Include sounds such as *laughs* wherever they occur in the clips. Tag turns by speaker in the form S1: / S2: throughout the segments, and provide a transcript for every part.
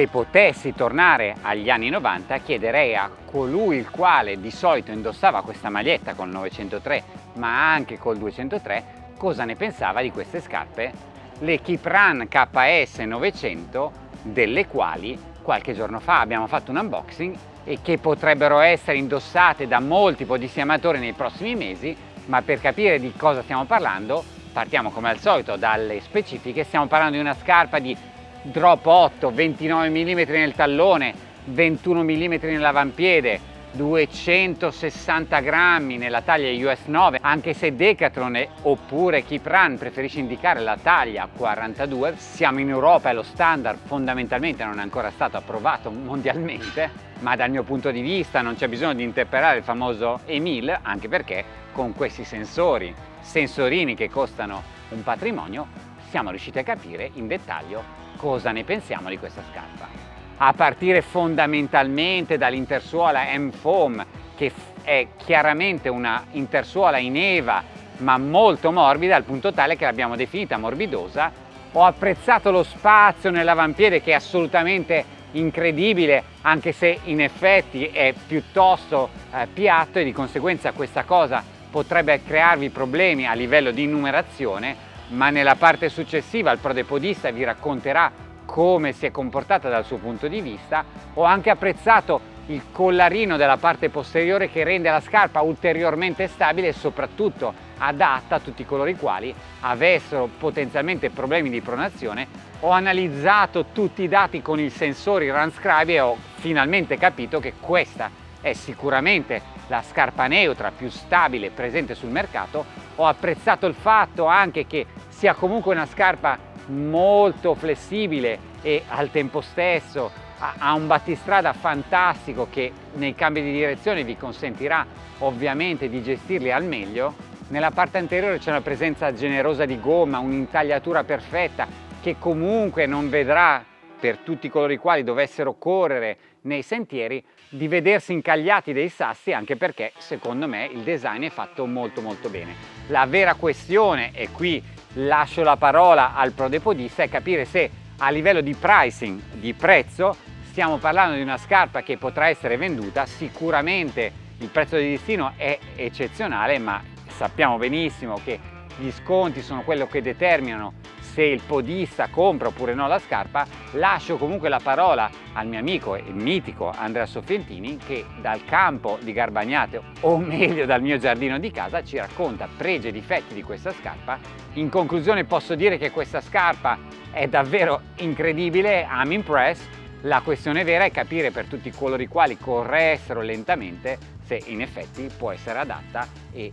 S1: se potessi tornare agli anni 90 chiederei a colui il quale di solito indossava questa maglietta con il 903 ma anche col 203 cosa ne pensava di queste scarpe, le Kipran KS 900 delle quali qualche giorno fa abbiamo fatto un unboxing e che potrebbero essere indossate da molti podissimi amatori nei prossimi mesi ma per capire di cosa stiamo parlando partiamo come al solito dalle specifiche stiamo parlando di una scarpa di drop 8 29 mm nel tallone 21 mm nell'avampiede 260 grammi nella taglia US 9 anche se Decathlon oppure Keep Run preferisce indicare la taglia 42 siamo in Europa e lo standard fondamentalmente non è ancora stato approvato mondialmente ma dal mio punto di vista non c'è bisogno di interpretare il famoso EMIL anche perché con questi sensori sensorini che costano un patrimonio siamo riusciti a capire in dettaglio cosa ne pensiamo di questa scarpa? A partire fondamentalmente dall'intersuola M-Foam che è chiaramente una intersuola in eva ma molto morbida al punto tale che l'abbiamo definita morbidosa ho apprezzato lo spazio nell'avampiede che è assolutamente incredibile anche se in effetti è piuttosto eh, piatto e di conseguenza questa cosa potrebbe crearvi problemi a livello di numerazione ma nella parte successiva il prodepodista vi racconterà come si è comportata dal suo punto di vista, ho anche apprezzato il collarino della parte posteriore che rende la scarpa ulteriormente stabile e soprattutto adatta a tutti coloro i quali avessero potenzialmente problemi di pronazione. Ho analizzato tutti i dati con i sensori Runscribe e ho finalmente capito che questa è sicuramente la scarpa neutra più stabile presente sul mercato. Ho apprezzato il fatto anche che sia comunque una scarpa molto flessibile e al tempo stesso ha un battistrada fantastico che nei cambi di direzione vi consentirà ovviamente di gestirli al meglio. Nella parte anteriore c'è una presenza generosa di gomma, un'intagliatura perfetta che comunque non vedrà per tutti coloro i quali dovessero correre nei sentieri di vedersi incagliati dei sassi anche perché secondo me il design è fatto molto molto bene. La vera questione, e qui lascio la parola al prodepodista, è capire se a livello di pricing, di prezzo, stiamo parlando di una scarpa che potrà essere venduta, sicuramente il prezzo di destino è eccezionale ma sappiamo benissimo che gli sconti sono quello che determinano se il podista compra oppure no la scarpa, lascio comunque la parola al mio amico e mitico Andrea Soffientini che dal campo di Garbagnate, o meglio dal mio giardino di casa, ci racconta pregi e difetti di questa scarpa. In conclusione posso dire che questa scarpa è davvero incredibile, I'm impressed. La questione vera è capire per tutti coloro i quali corressero lentamente se in effetti può essere adatta e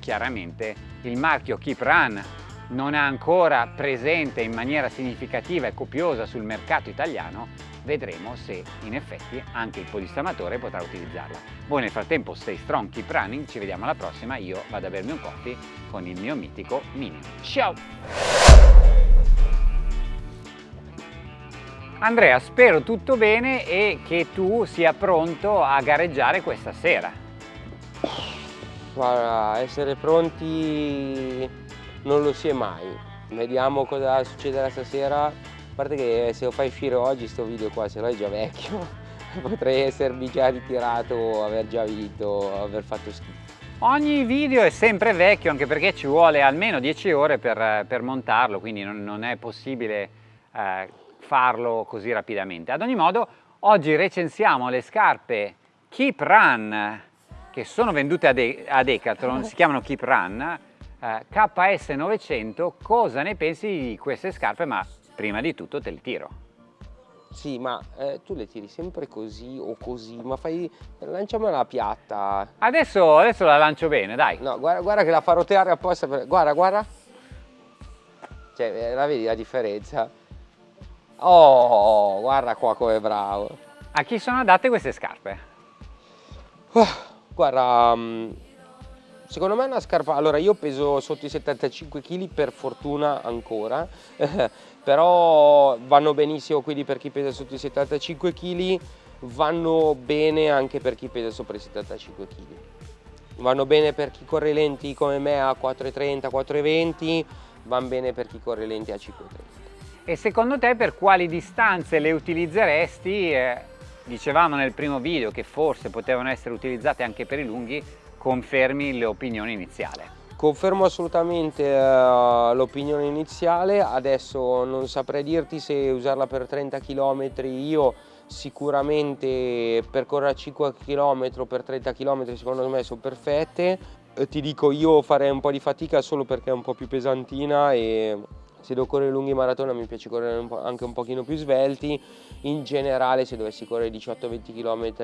S1: chiaramente il marchio Keep Run non è ancora presente in maniera significativa e copiosa sul mercato italiano, vedremo se in effetti anche il podistamatore potrà utilizzarla. Voi nel frattempo stay strong, keep running, ci vediamo alla prossima, io vado a bermi un coffee con il mio mitico Mini. Ciao! Andrea, spero tutto bene e che tu sia pronto a gareggiare questa sera.
S2: Guarda, essere pronti non lo si è mai. Vediamo cosa succederà stasera. A parte che se lo fai uscire oggi sto video qua, se no è già vecchio, *laughs* potrei essermi già ritirato, aver già vinto, aver fatto schifo.
S1: Ogni video è sempre vecchio anche perché ci vuole almeno 10 ore per, per montarlo, quindi non, non è possibile eh, farlo così rapidamente. Ad ogni modo, oggi recensiamo le scarpe Keep Run che sono vendute a, De a Decathlon, si chiamano Keep Run, eh, KS900, cosa ne pensi di queste scarpe? Ma prima di tutto te le tiro.
S2: Sì, ma eh, tu le tiri sempre così o così, ma fai... lanciamela piatta.
S1: Adesso, adesso la lancio bene, dai.
S2: No, guarda, guarda che la fa roteare apposta per... Guarda, guarda. Cioè, eh, la vedi la differenza? Oh, guarda qua come bravo.
S1: A chi sono adatte queste scarpe?
S2: Oh, guarda, um, Secondo me è una scarpa, allora io peso sotto i 75 kg per fortuna ancora, *laughs* però vanno benissimo quindi per chi pesa sotto i 75 kg, vanno bene anche per chi pesa sopra i 75 kg. Vanno bene per chi corre lenti come me a 4,30, 4,20, vanno bene per chi corre lenti a 5,30.
S1: E secondo te per quali distanze le utilizzeresti? Eh, dicevamo nel primo video che forse potevano essere utilizzate anche per i lunghi, confermi l'opinione iniziale?
S2: Confermo assolutamente uh, l'opinione iniziale, adesso non saprei dirti se usarla per 30 km, io sicuramente percorrere 5 km per 30 km secondo me sono perfette, eh, ti dico io farei un po' di fatica solo perché è un po' più pesantina e se devo correre lunghi maratona mi piace correre un anche un pochino più svelti, in generale se dovessi correre 18-20 km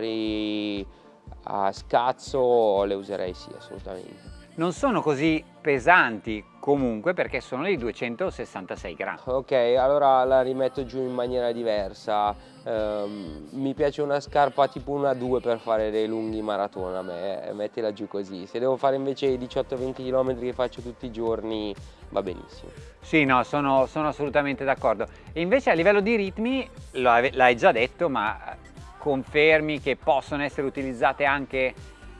S2: a scazzo le userei sì assolutamente
S1: non sono così pesanti comunque perché sono di 266 grammi.
S2: Ok, allora la rimetto giù in maniera diversa. Um, mi piace una scarpa tipo una 2 per fare dei lunghi maratona, me, mettila giù così. Se devo fare invece i 18-20 km che faccio tutti i giorni va benissimo.
S1: Sì, no, sono, sono assolutamente d'accordo. E invece a livello di ritmi, l'hai già detto, ma confermi che possono essere utilizzate anche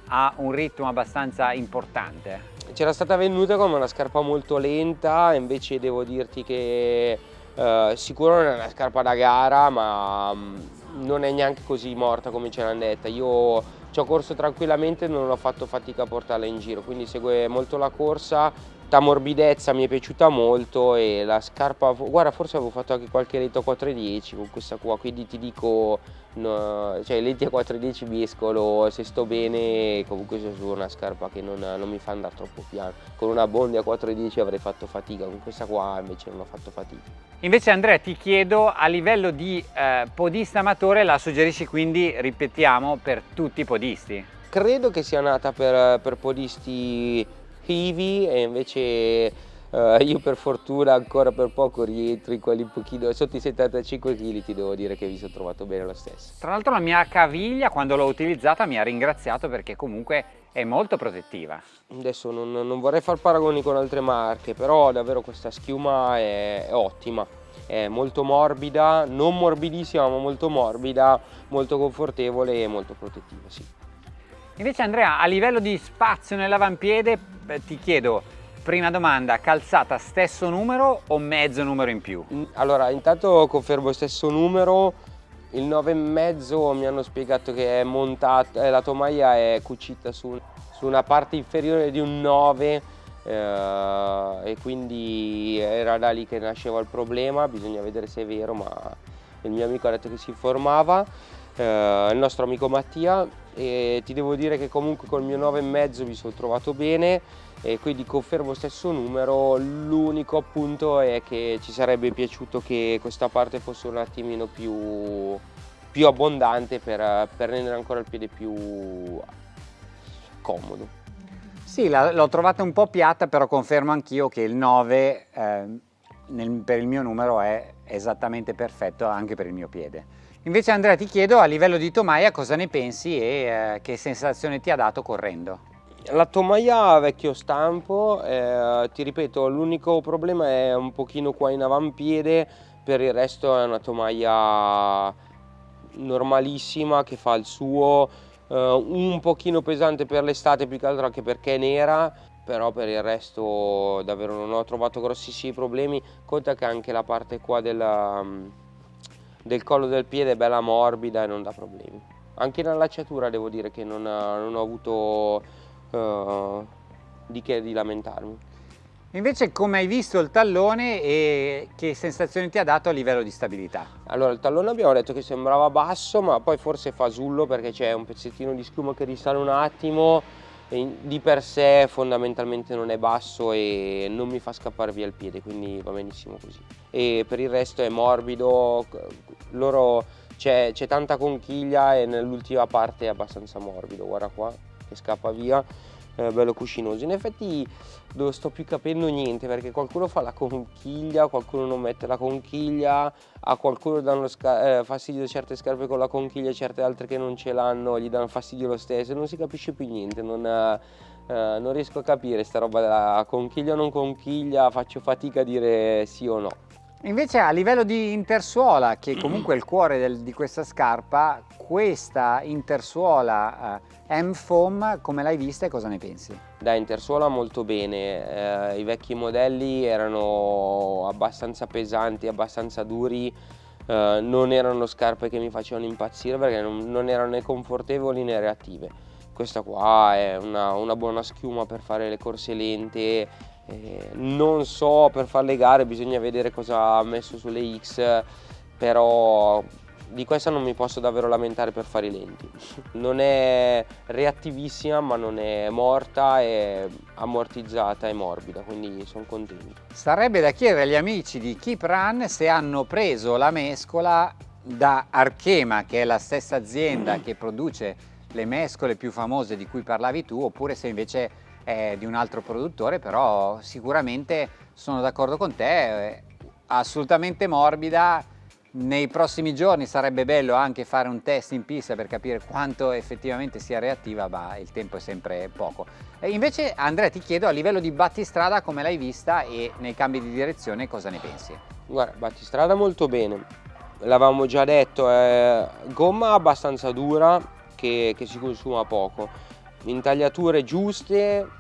S1: ha un ritmo abbastanza importante.
S2: C'era stata venuta come una scarpa molto lenta, invece devo dirti che eh, sicuro non è una scarpa da gara, ma mm, non è neanche così morta come ce l'hanno detta. Io ci ho corso tranquillamente e non ho fatto fatica a portarla in giro, quindi segue molto la corsa, la morbidezza mi è piaciuta molto e la scarpa, guarda forse avevo fatto anche qualche letto a 410 con questa qua, quindi ti dico, no, cioè lenti a 410 mescolo, se sto bene comunque sono una scarpa che non, non mi fa andare troppo piano, con una Bondi a 410 avrei fatto fatica, con questa qua invece non ho fatto fatica.
S1: Invece Andrea ti chiedo a livello di eh, podista amatore la suggerisci quindi, ripetiamo, per tutti i podisti?
S2: Credo che sia nata per, per podisti heavy e invece uh, io per fortuna ancora per poco rientro in quelli un pochino sotto i 75 kg ti devo dire che vi sono trovato bene lo stesso.
S1: Tra l'altro la mia caviglia quando l'ho utilizzata mi ha ringraziato perché comunque è molto protettiva.
S2: Adesso non, non vorrei far paragoni con altre marche però davvero questa schiuma è, è ottima è molto morbida, non morbidissima ma molto morbida, molto confortevole e molto protettiva, sì.
S1: Invece Andrea, a livello di spazio nell'avampiede, ti chiedo, prima domanda, calzata stesso numero o mezzo numero in più?
S2: Allora, intanto confermo stesso numero, il 9,5 mi hanno spiegato che è montata, eh, la tomaia è cucita su, su, una parte inferiore di un 9 eh, e quindi era da lì che nasceva il problema, bisogna vedere se è vero, ma il mio amico ha detto che si informava, eh, il nostro amico Mattia e ti devo dire che comunque col mio 9,5 mi sono trovato bene e quindi confermo stesso numero, l'unico appunto è che ci sarebbe piaciuto che questa parte fosse un attimino più, più abbondante per, per rendere ancora il piede più comodo.
S1: Sì, l'ho trovata un po' piatta, però confermo anch'io che il 9 eh, nel, per il mio numero è esattamente perfetto anche per il mio piede. Invece Andrea ti chiedo a livello di tomaia cosa ne pensi e eh, che sensazione ti ha dato correndo?
S2: La tomaia vecchio stampo, eh, ti ripeto l'unico problema è un pochino qua in avampiede, per il resto è una tomaia normalissima che fa il suo, eh, un pochino pesante per l'estate più che altro anche perché è nera, però per il resto davvero non ho trovato grossissimi problemi, conta che anche la parte qua della del collo del piede è bella morbida e non dà problemi. Anche in allacciatura devo dire che non, non ho avuto uh, di che di lamentarmi.
S1: Invece come hai visto il tallone e che sensazioni ti ha dato a livello di stabilità?
S2: Allora il tallone abbiamo detto che sembrava basso ma poi forse fasullo perché c'è un pezzettino di schiuma che risale un attimo di per sé fondamentalmente non è basso e non mi fa scappare via il piede quindi va benissimo così. E per il resto è morbido c'è tanta conchiglia e nell'ultima parte è abbastanza morbido guarda qua che scappa via eh, bello cuscinoso. In effetti non sto più capendo niente perché qualcuno fa la conchiglia qualcuno non mette la conchiglia a qualcuno danno eh, fastidio certe scarpe con la conchiglia certe altre che non ce l'hanno gli danno fastidio lo stesso non si capisce più niente non, eh, non riesco a capire sta roba della conchiglia o non conchiglia faccio fatica a dire sì o no
S1: Invece a livello di intersuola, che comunque è il cuore del, di questa scarpa, questa intersuola eh, M-Foam come l'hai vista e cosa ne pensi?
S2: Da intersuola molto bene, eh, i vecchi modelli erano abbastanza pesanti, abbastanza duri, eh, non erano scarpe che mi facevano impazzire perché non, non erano né confortevoli né reattive. Questa qua è una, una buona schiuma per fare le corse lente, eh, non so per fare le gare bisogna vedere cosa ha messo sulle X però di questa non mi posso davvero lamentare per fare i lenti. *laughs* Non è reattivissima ma non è morta è ammortizzata e morbida quindi sono contento.
S1: Sarebbe da chiedere agli amici di Keep Run se hanno preso la mescola da Archema che è la stessa azienda che produce le mescole più famose di cui parlavi tu oppure se invece è di un altro produttore, però sicuramente sono d'accordo con te, è assolutamente morbida, nei prossimi giorni sarebbe bello anche fare un test in pista per capire quanto effettivamente sia reattiva, ma il tempo è sempre poco. E invece Andrea ti chiedo a livello di battistrada come l'hai vista e nei cambi di direzione cosa ne pensi?
S2: Guarda, battistrada molto bene, l'avevamo già detto, è gomma abbastanza dura che, che si consuma poco intagliature giuste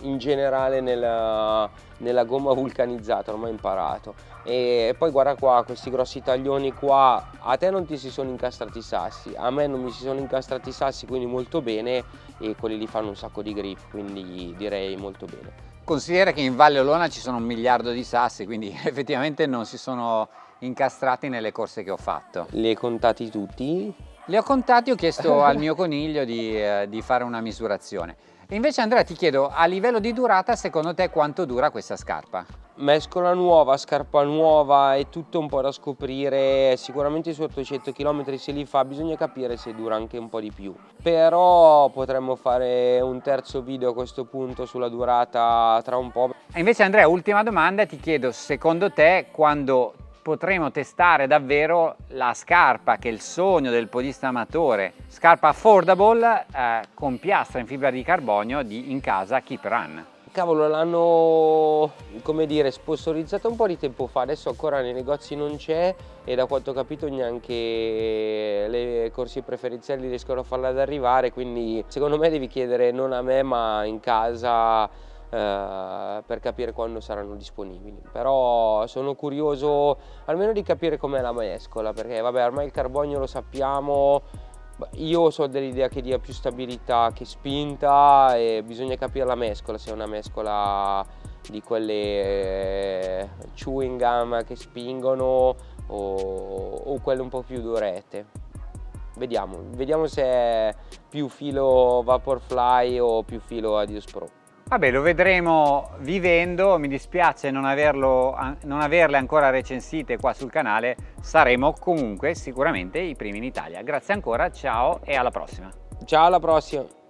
S2: in generale nella, nella gomma vulcanizzata, ormai imparato. E poi guarda qua, questi grossi taglioni qua, a te non ti si sono incastrati i sassi, a me non mi si sono incastrati i sassi, quindi molto bene, e quelli lì fanno un sacco di grip, quindi direi molto bene.
S1: Considera che in Valle Olona ci sono un miliardo di sassi, quindi *laughs* effettivamente non si sono incastrati nelle corse che ho fatto.
S2: Li hai contati tutti?
S1: Li ho contati, ho chiesto *laughs* al mio coniglio di, eh, di fare una misurazione. E invece Andrea ti chiedo, a livello di durata, secondo te quanto dura questa scarpa?
S2: Mescola nuova, scarpa nuova, è tutto un po' da scoprire, sicuramente su 800 km se li fa bisogna capire se dura anche un po' di più. Però potremmo fare un terzo video a questo punto sulla durata tra un po'.
S1: E invece Andrea, ultima domanda, ti chiedo, secondo te quando potremo testare davvero la scarpa che è il sogno del podista amatore, scarpa affordable eh, con piastra in fibra di carbonio di in casa Keep Run.
S2: Cavolo, l'hanno, come dire, sponsorizzata un po' di tempo fa, adesso ancora nei negozi non c'è e da quanto ho capito neanche le corsie preferenziali riescono a farla ad arrivare, quindi secondo me devi chiedere non a me ma in casa eh, per capire quando saranno disponibili. Però sono curioso almeno di capire com'è la mescola perché vabbè ormai il carbonio lo sappiamo io so dell'idea che dia più stabilità che spinta e bisogna capire la mescola se è una mescola di quelle eh, chewing gum che spingono o, o quelle un po' più durette. Vediamo, vediamo se è più filo Vaporfly o più filo Adios Pro
S1: Vabbè, lo vedremo vivendo, mi dispiace non, averlo, non averle ancora recensite qua sul canale, saremo comunque sicuramente i primi in Italia. Grazie ancora, ciao e alla prossima.
S2: Ciao, alla prossima.